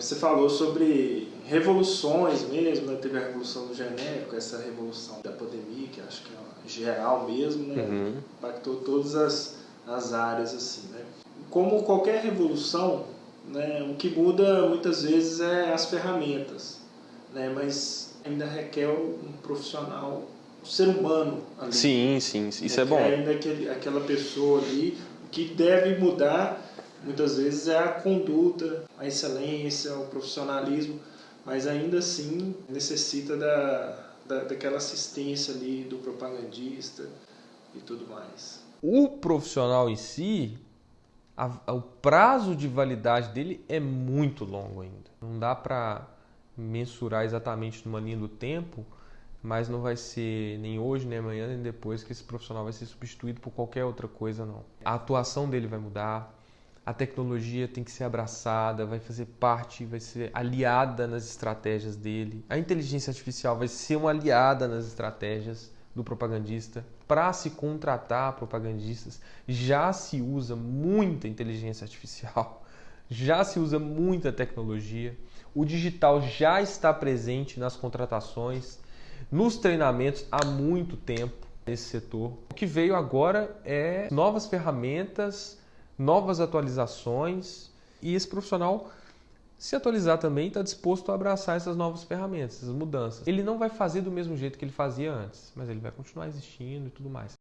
Você falou sobre revoluções mesmo, né? teve a revolução do genérico, essa revolução da pandemia, que acho que é geral mesmo, né? Uhum. impactou todas as, as áreas assim. Né? Como qualquer revolução, né, o que muda muitas vezes é as ferramentas, né, mas ainda requer um profissional, um ser humano ali. Sim, sim, isso é bom. Ainda aquele, aquela pessoa ali, que deve mudar muitas vezes é a conduta, a excelência, o profissionalismo, mas ainda assim necessita da, da, daquela assistência ali do propagandista e tudo mais. O profissional em si, a, a, o prazo de validade dele é muito longo ainda. Não dá para mensurar exatamente numa linha do tempo, mas não vai ser nem hoje, nem amanhã, nem depois que esse profissional vai ser substituído por qualquer outra coisa, não. A atuação dele vai mudar, a tecnologia tem que ser abraçada, vai fazer parte, vai ser aliada nas estratégias dele. A inteligência artificial vai ser uma aliada nas estratégias do propagandista. Para se contratar propagandistas, já se usa muita inteligência artificial, já se usa muita tecnologia. O digital já está presente nas contratações, nos treinamentos há muito tempo nesse setor. O que veio agora é novas ferramentas, novas atualizações e esse profissional se atualizar também está disposto a abraçar essas novas ferramentas, essas mudanças. Ele não vai fazer do mesmo jeito que ele fazia antes, mas ele vai continuar existindo e tudo mais.